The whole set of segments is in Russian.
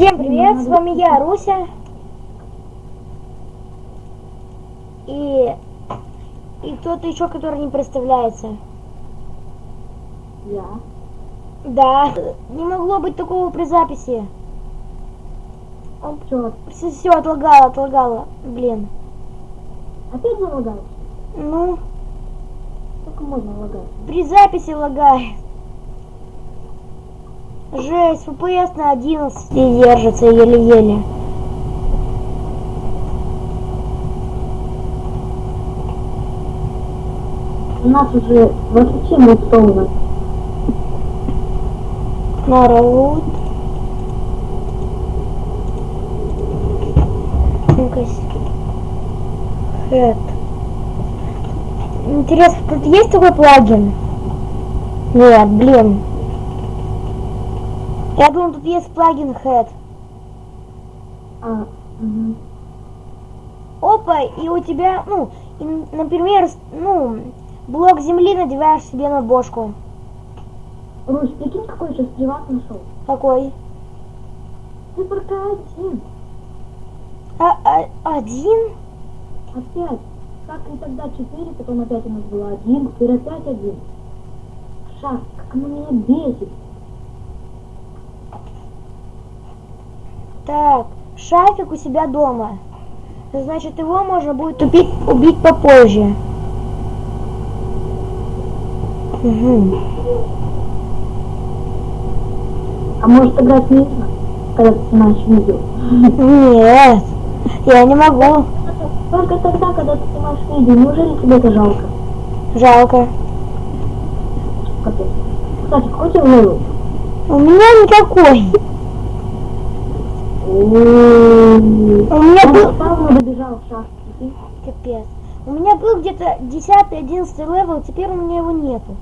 Всем привет, с вами я, Руся. И... И кто-то еще, который не представляется. Я. Да, не могло быть такого при записи. Чё, Все, все, отлагало, отлагало. Блин. опять залагает? Ну, Сколько можно лагать? при записи лагает. Жесть, FPS на 11 держится еле-еле. У нас уже 27 лутов. Народ. Ну-ка. Хэт. Интересно, тут есть такой плагин? Нет, блин. Я думаю, тут есть плагин Head. А, угу. Опа, и у тебя, ну, и, например, ну, блок земли надеваешь себе на бошку. Русь, прикинь, какой сейчас приват нашел? Какой? Циферка один. А, а- один? Опять. Как и тогда 4, потом опять у нас было 1, теперь опять 1. Шаг, как меня бесит. Так, шафик у себя дома. Значит, его можно будет убить, убить попозже. Мгм. А может играть вместе, когда ты снимаешь видео? Нет, я не могу. Только тогда, когда ты снимаешь видео, неужели тебе это жалко? Жалко. Капец. Кстати, какой у тебя level? У меня никакой. У меня был... сам добежал в? Капец. У меня был где-то 10-11 левел, теперь у меня его нету.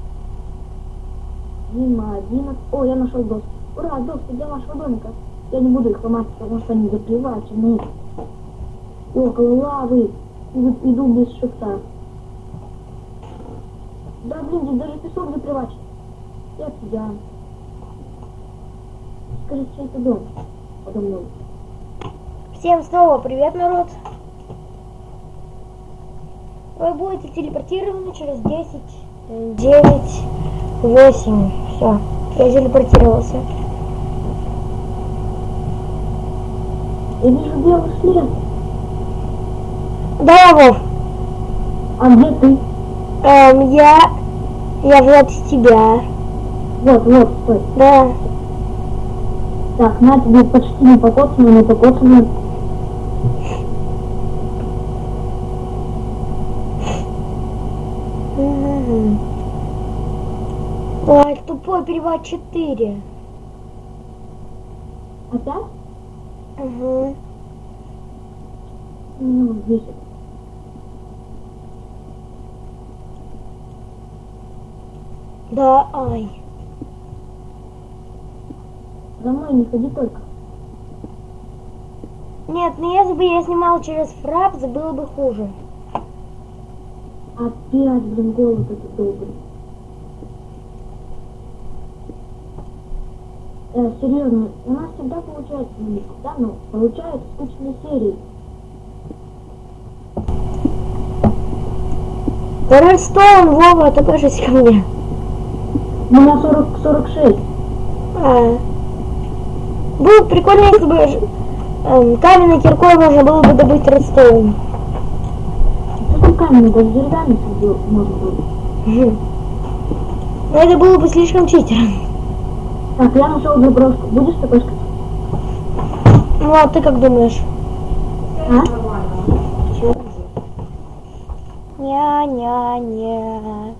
Дима, 11. О, я нашел доски. Ура, доски для нашего домика. Я не буду их ломать, потому что они заплевательные. И около лавы. Иду, иду без шифта. Да блин, здесь даже песок заплевать. Я пьян. Скажи, чей это дом? Подо мной. Всем снова привет, народ. Вы будете телепортированы через 10, э, 9, 8. Все, я телепортировался. Я вижу белый след. Да, Вов, А где ты? эм, я... Я Влад из тебя. Вот, вот, стой. Да. Так, на тебе почти не покоцано, не покоцано. Ой, тупой перевод 4. Опять? Угу. Ну, здесь. Да, ай. За мной не ходи только. Нет, ну если бы я снимал через фрапс, было бы хуже. Опять, блин, голод этот добрый. Э, серьезно, у нас всегда получается, ну, не всегда, но получаются скучные серии. Ростом, Вова, ты покажись ко мне. У меня 40, 46. А. Было бы прикольно, если бы эм, каменной киркой можно было бы добыть редстоун. Камень, даже деревянный сидел, можно было. Мгм. Но это было бы слишком читером. Так, я нашел заброску. Будешь такой сказать? Ну а ты как думаешь? А? Ня-ня-ня.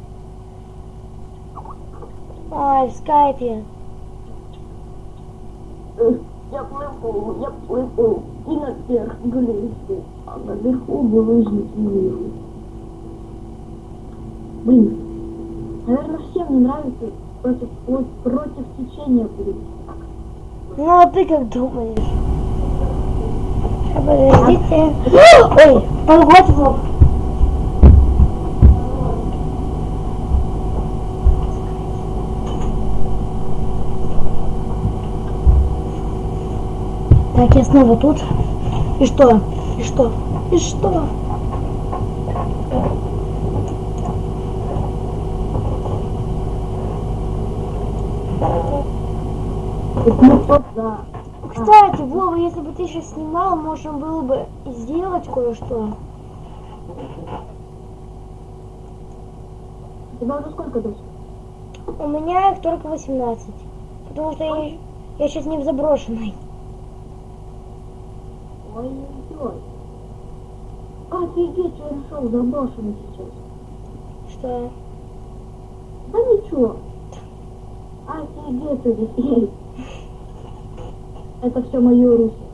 Ай, в скайпе. Я плыву, я плыву, и наверх гляжу, а наверху булыжники вижу. Блин, наверное, всем не нравится против, против течения плыть. Ну а ты как думаешь? Подождите. Ой, погодь, Вов. Так, я снова тут. И что? И что? И что? Ну что да. Кстати, Вова, если бы ты сейчас снимал, можно было бы сделать кое-что. Тебя уже сколько дочь? У меня их только 18. Потому что я, я сейчас не в заброшенной. Ой-ой-ой. Офигеть, я нашел заброшенный сейчас. Что? Да ничего. Офигеть, Одиссей. Это все мое русло.